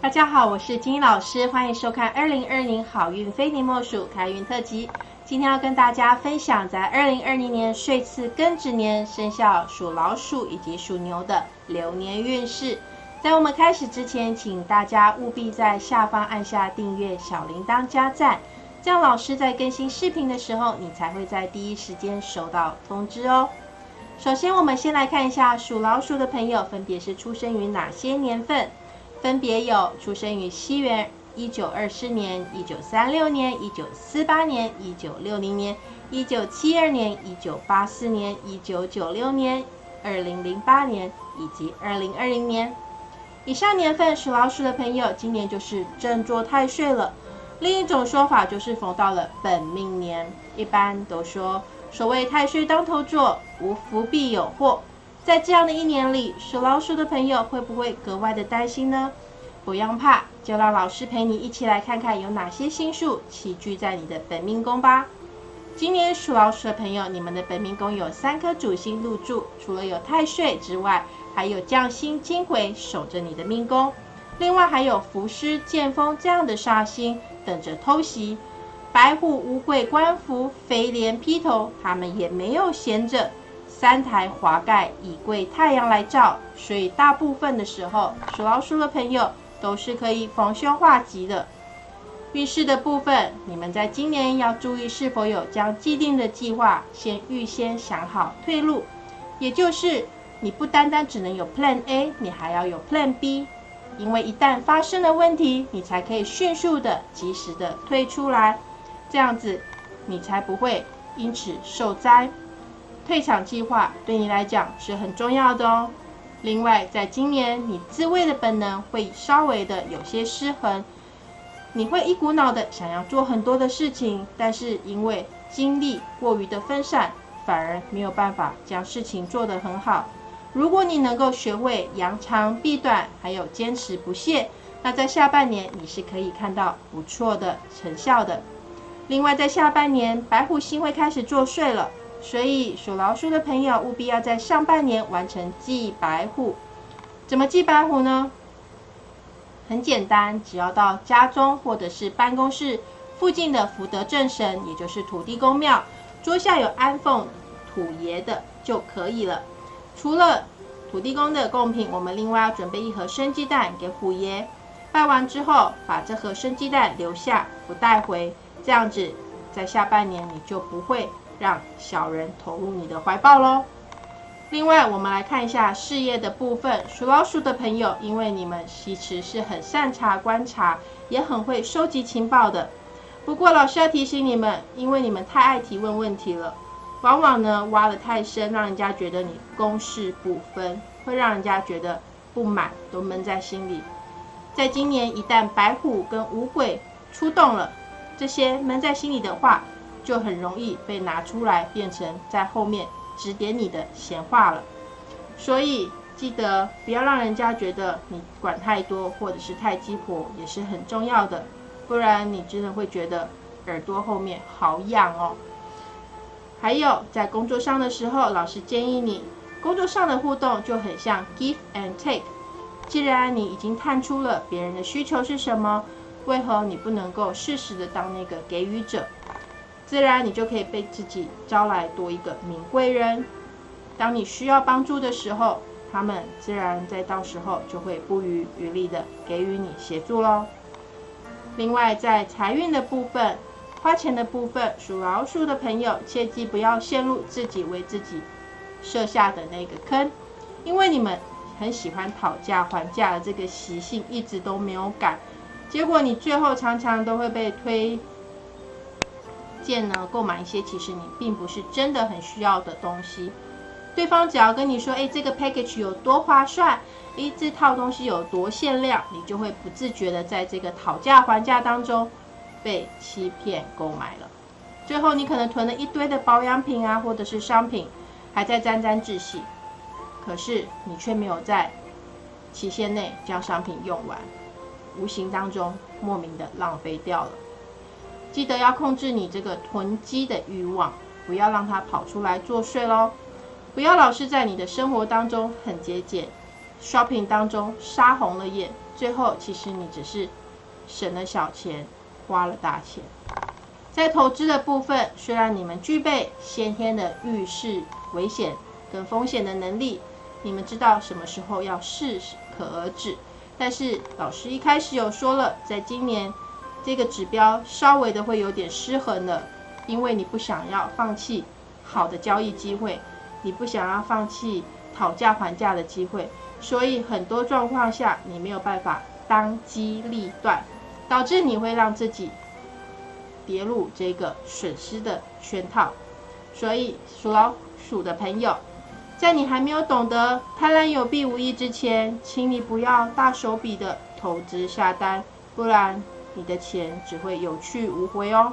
大家好，我是金英老师，欢迎收看二零二零好运非你莫属开运特辑。今天要跟大家分享在二零二零年岁次庚子年生肖属老鼠以及属牛的流年运势。在我们开始之前，请大家务必在下方按下订阅、小铃铛加赞，这样老师在更新视频的时候，你才会在第一时间收到通知哦。首先，我们先来看一下属老鼠的朋友分别是出生于哪些年份，分别有出生于西元一九二四年、一九三六年、一九四八年、一九六零年、一九七二年、一九八四年、一九九六年、二零零八年以及二零二零年。以上年份属老鼠的朋友，今年就是正坐太岁了。另一种说法就是逢到了本命年，一般都说。所谓太岁当头坐，无福必有祸。在这样的一年里，属老鼠的朋友会不会格外的担心呢？不用怕，就让老师陪你一起来看看有哪些星数齐聚在你的本命宫吧。今年属老鼠的朋友，你们的本命宫有三颗主星入住，除了有太岁之外，还有将星金魁守着你的命宫，另外还有伏尸、剑锋这样的煞星等着偷袭。白虎、乌龟、官符、飞廉、披头，他们也没有闲着。三台华盖以贵太阳来照，所以大部分的时候，属老鼠的朋友都是可以逢凶化吉的。运势的部分，你们在今年要注意是否有将既定的计划先预先想好退路，也就是你不单单只能有 Plan A，你还要有 Plan B，因为一旦发生了问题，你才可以迅速的、及时的退出来。这样子，你才不会因此受灾。退场计划对你来讲是很重要的哦。另外，在今年，你自卫的本能会稍微的有些失衡，你会一股脑的想要做很多的事情，但是因为精力过于的分散，反而没有办法将事情做得很好。如果你能够学会扬长避短，还有坚持不懈，那在下半年你是可以看到不错的成效的。另外，在下半年，白虎星会开始作祟了，所以属老鼠的朋友务必要在上半年完成祭白虎。怎么祭白虎呢？很简单，只要到家中或者是办公室附近的福德正神，也就是土地公庙，桌下有安奉土爷的就可以了。除了土地公的贡品，我们另外要准备一盒生鸡蛋给虎爷。拜完之后，把这盒生鸡蛋留下，不带回。这样子，在下半年你就不会让小人投入你的怀抱喽。另外，我们来看一下事业的部分。属老鼠的朋友，因为你们其实是很擅长观察，也很会收集情报的。不过，老师要提醒你们，因为你们太爱提问问题了，往往呢挖得太深，让人家觉得你公事不分，会让人家觉得不满，都闷在心里。在今年，一旦白虎跟五鬼出动了。这些闷在心里的话，就很容易被拿出来，变成在后面指点你的闲话了。所以记得不要让人家觉得你管太多，或者是太鸡婆，也是很重要的。不然你真的会觉得耳朵后面好痒哦。还有在工作上的时候，老师建议你，工作上的互动就很像 give and take。既然你已经探出了别人的需求是什么。为何你不能够适时的当那个给予者？自然你就可以被自己招来多一个名贵人。当你需要帮助的时候，他们自然在到时候就会不遗余力的给予你协助喽。另外，在财运的部分、花钱的部分，属老鼠的朋友切记不要陷入自己为自己设下的那个坑，因为你们很喜欢讨价还价的这个习性一直都没有改。结果你最后常常都会被推荐呢，购买一些其实你并不是真的很需要的东西。对方只要跟你说，哎，这个 package 有多划算，哎，这套东西有多限量，你就会不自觉的在这个讨价还价当中被欺骗购买了。最后你可能囤了一堆的保养品啊，或者是商品，还在沾沾自喜，可是你却没有在期限内将商品用完。无形当中莫名的浪费掉了，记得要控制你这个囤积的欲望，不要让它跑出来作祟喽。不要老是在你的生活当中很节俭，shopping 当中杀红了眼，最后其实你只是省了小钱，花了大钱。在投资的部分，虽然你们具备先天的预示危险跟风险的能力，你们知道什么时候要适可而止，但是老师一开始有说了，在今年这个指标稍微的会有点失衡了，因为你不想要放弃好的交易机会，你不想要放弃讨价还价的机会，所以很多状况下你没有办法当机立断，导致你会让自己。跌入这个损失的圈套，所以属老鼠的朋友，在你还没有懂得贪婪有弊无益之前，请你不要大手笔的投资下单，不然你的钱只会有去无回哦。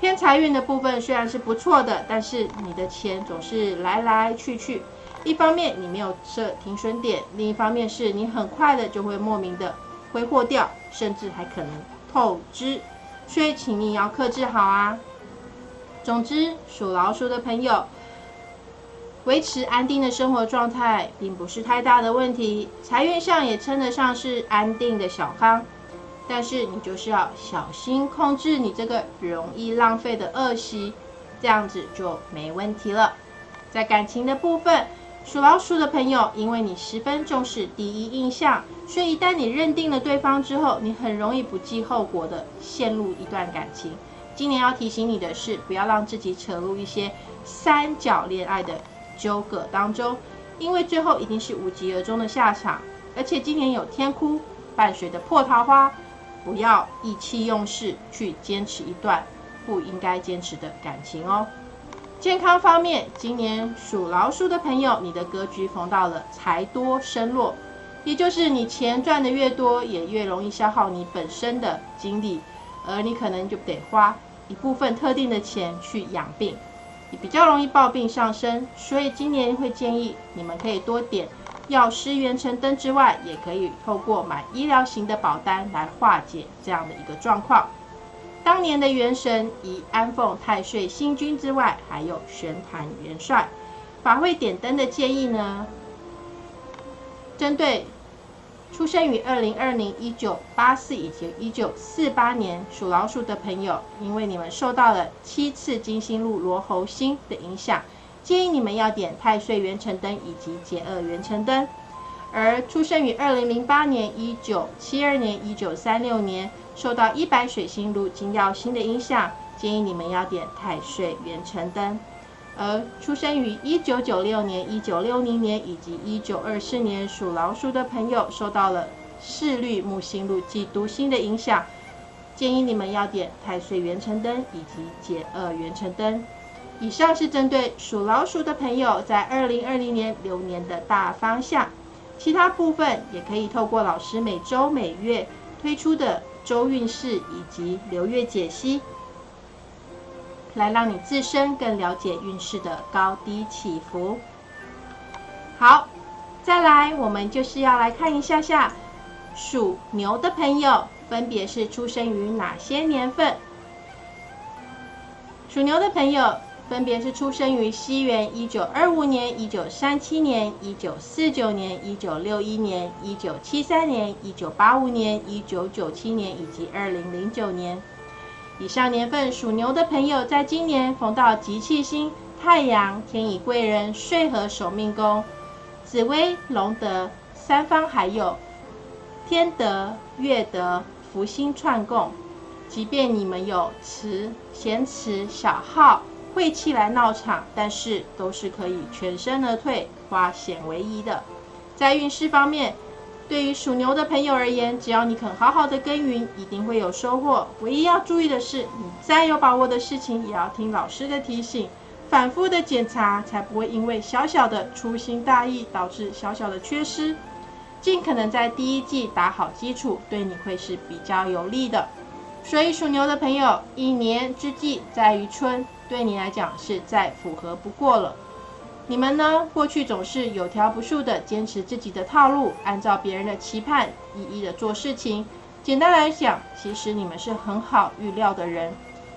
偏财运的部分虽然是不错的，但是你的钱总是来来去去，一方面你没有设停损点，另一方面是你很快的就会莫名的挥霍掉，甚至还可能透支。所以，请你要克制好啊。总之，属老鼠的朋友，维持安定的生活状态，并不是太大的问题。财运上也称得上是安定的小康，但是你就是要小心控制你这个容易浪费的恶习，这样子就没问题了。在感情的部分。属老鼠的朋友，因为你十分重视第一印象，所以一旦你认定了对方之后，你很容易不计后果的陷入一段感情。今年要提醒你的是，不要让自己扯入一些三角恋爱的纠葛当中，因为最后一定是无疾而终的下场。而且今年有天哭伴随的破桃花，不要意气用事去坚持一段不应该坚持的感情哦。健康方面，今年属老鼠的朋友，你的格局逢到了财多身弱，也就是你钱赚的越多，也越容易消耗你本身的精力，而你可能就得花一部分特定的钱去养病，你比较容易暴病上身，所以今年会建议你们可以多点药师元辰灯之外，也可以透过买医疗型的保单来化解这样的一个状况。当年的元神以安奉太岁星君之外，还有玄坛元帅。法会点灯的建议呢？针对出生于二零二零、一九八四以及一九四八年属老鼠的朋友，因为你们受到了七次金星入罗喉星的影响，建议你们要点太岁元辰灯以及解厄元辰灯。而出生于二零零八年、一九七二年、一九三六年。受到一白水星入金曜星的影响，建议你们要点太岁元辰灯。而出生于一九九六年、一九六零年以及一九二四年属老鼠的朋友，受到了四绿木星入忌毒星的影响，建议你们要点太岁元辰灯以及解厄元辰灯。以上是针对属老鼠的朋友在二零二零年流年的大方向，其他部分也可以透过老师每周每月推出的。周运势以及流月解析，来让你自身更了解运势的高低起伏。好，再来，我们就是要来看一下下属牛的朋友，分别是出生于哪些年份？属牛的朋友。分别是出生于西元一九二五年、一九三七年、一九四九年、一九六一年、一九七三年、一九八五年、一九九七年以及二零零九年。以上年份属牛的朋友，在今年逢到吉气星太阳、天乙贵人、岁合守命宫、紫微龙德三方，还有天德、月德、福星串供。即便你们有持贤持小号。晦气来闹场，但是都是可以全身而退，化险为夷的。在运势方面，对于属牛的朋友而言，只要你肯好好的耕耘，一定会有收获。唯一要注意的是，你再有把握的事情，也要听老师的提醒，反复的检查，才不会因为小小的粗心大意导致小小的缺失。尽可能在第一季打好基础，对你会是比较有利的。所以属牛的朋友，一年之计在于春。对你来讲是再符合不过了。你们呢？过去总是有条不紊的坚持自己的套路，按照别人的期盼一一的做事情。简单来讲，其实你们是很好预料的人，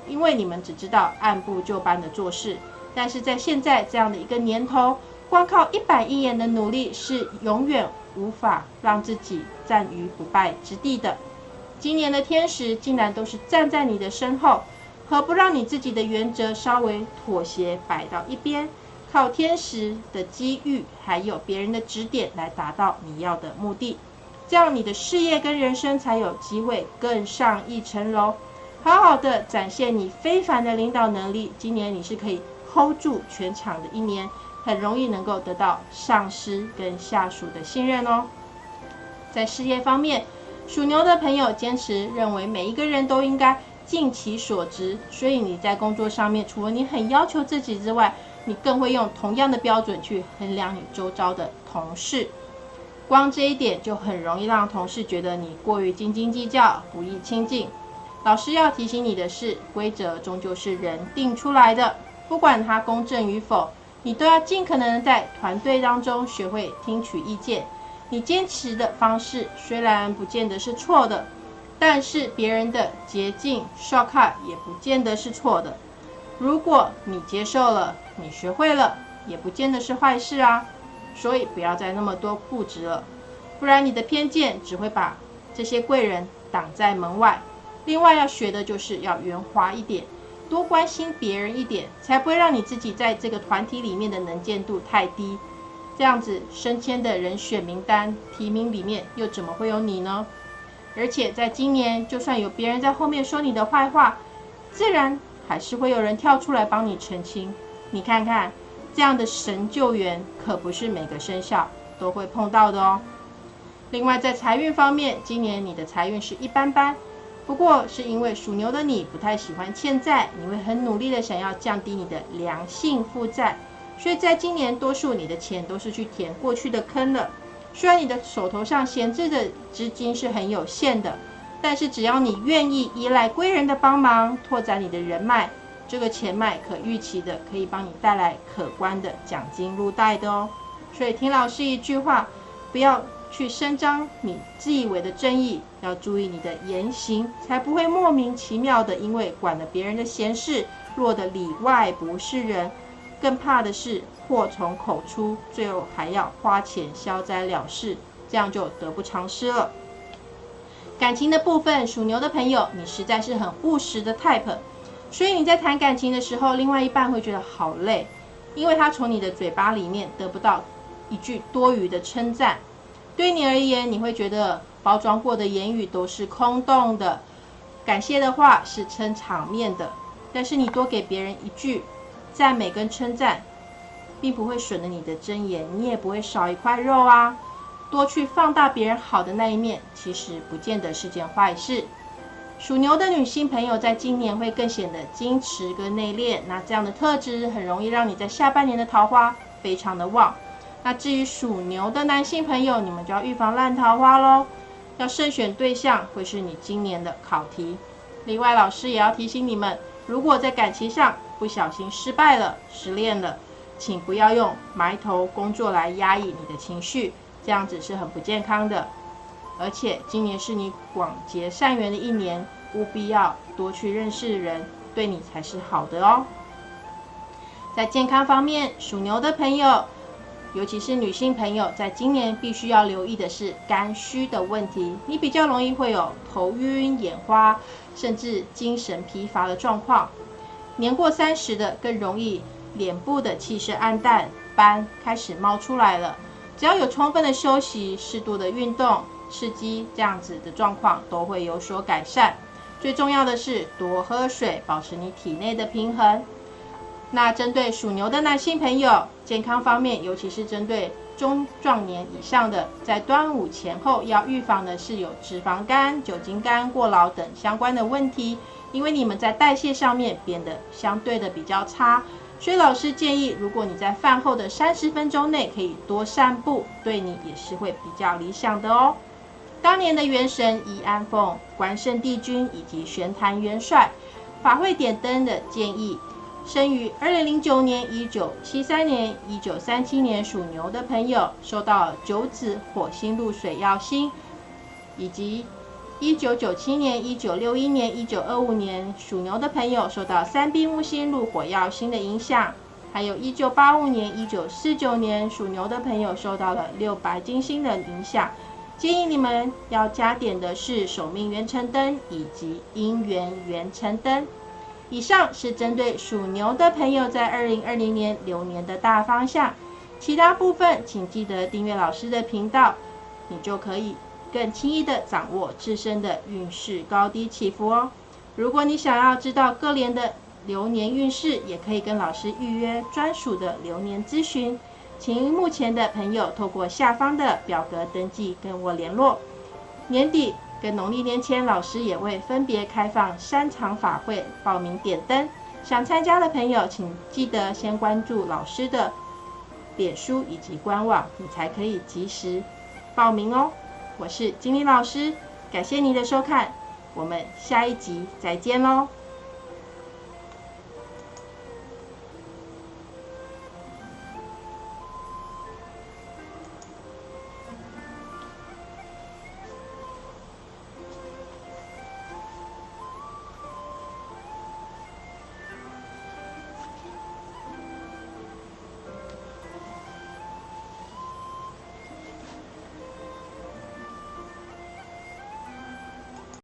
因为你们只知道按部就班的做事。但是在现在这样的一个年头，光靠一板一眼的努力是永远无法让自己站于不败之地的。今年的天使竟然都是站在你的身后，何不让你自己的原则稍微妥协摆到一边，靠天使的机遇还有别人的指点来达到你要的目的？这样你的事业跟人生才有机会更上一层楼，好好的展现你非凡的领导能力。今年你是可以 hold 住全场的一年，很容易能够得到上司跟下属的信任哦。在事业方面，属牛的朋友坚持认为每一个人都应该尽其所值，所以你在工作上面，除了你很要求自己之外，你更会用同样的标准去衡量你周遭的同事。光这一点就很容易让同事觉得你过于斤斤计较，不易亲近。老师要提醒你的是，规则终究是人定出来的，不管它公正与否，你都要尽可能在团队当中学会听取意见。你坚持的方式虽然不见得是错的，但是别人的捷径 shortcut 也不见得是错的。如果你接受了，你学会了，也不见得是坏事啊。所以不要再那么多固执了，不然你的偏见只会把这些贵人挡在门外。另外要学的就是要圆滑一点，多关心别人一点，才不会让你自己在这个团体里面的能见度太低。这样子升迁的人选名单提名里面又怎么会有你呢？而且在今年，就算有别人在后面说你的坏话，自然还是会有人跳出来帮你澄清。你看看，这样的神救援可不是每个生肖都会碰到的哦。另外在财运方面，今年你的财运是一般般，不过是因为属牛的你不太喜欢欠债，你会很努力的想要降低你的良性负债。所以在今年，多数你的钱都是去填过去的坑了。虽然你的手头上闲置的资金是很有限的，但是只要你愿意依赖贵人的帮忙，拓展你的人脉，这个钱脉可预期的可以帮你带来可观的奖金入袋的哦。所以听老师一句话，不要去声张你自以为的正义，要注意你的言行，才不会莫名其妙的因为管了别人的闲事，落得里外不是人。更怕的是祸从口出，最后还要花钱消灾了事，这样就得不偿失了。感情的部分，属牛的朋友，你实在是很务实的 type，所以你在谈感情的时候，另外一半会觉得好累，因为他从你的嘴巴里面得不到一句多余的称赞。对你而言，你会觉得包装过的言语都是空洞的，感谢的话是撑场面的，但是你多给别人一句。赞美跟称赞，并不会损了你的尊严，你也不会少一块肉啊。多去放大别人好的那一面，其实不见得是件坏事。属牛的女性朋友在今年会更显得矜持跟内敛，那这样的特质很容易让你在下半年的桃花非常的旺。那至于属牛的男性朋友，你们就要预防烂桃花喽，要慎选对象会是你今年的考题。另外，老师也要提醒你们，如果在感情上，不小心失败了、失恋了，请不要用埋头工作来压抑你的情绪，这样子是很不健康的。而且今年是你广结善缘的一年，务必要多去认识人，对你才是好的哦。在健康方面，属牛的朋友，尤其是女性朋友，在今年必须要留意的是肝虚的问题，你比较容易会有头晕、眼花，甚至精神疲乏的状况。年过三十的更容易脸部的气色暗淡，斑开始冒出来了。只要有充分的休息、适度的运动、刺激，这样子的状况都会有所改善。最重要的是多喝水，保持你体内的平衡。那针对属牛的男性朋友，健康方面，尤其是针对中壮年以上的，在端午前后要预防的是有脂肪肝、酒精肝过劳等相关的问题。因为你们在代谢上面变得相对的比较差，所以老师建议，如果你在饭后的三十分钟内可以多散步，对你也是会比较理想的哦。当年的元神宜安凤、关圣帝君以及玄坛元帅法会点灯的建议，生于二零零九年、一九七三年、一九三七年属牛的朋友，受到九子火星入水耀星，以及。一九九七年、一九六一年、一九二五年，属牛的朋友受到三兵木星入火曜星的影响，还有一九八五年、一九四九年属牛的朋友受到了六白金星的影响，建议你们要加点的是守命元辰灯以及姻缘元辰灯。以上是针对属牛的朋友在二零二零年流年的大方向，其他部分请记得订阅老师的频道，你就可以更轻易的掌握自身的运势高低起伏哦。如果你想要知道各年的流年运势，也可以跟老师预约专属的流年咨询。请目前的朋友透过下方的表格登记跟我联络。年底跟农历年前，老师也会分别开放三场法会报名点灯。想参加的朋友，请记得先关注老师的脸书以及官网，你才可以及时报名哦。我是金玲老师，感谢您的收看，我们下一集再见喽。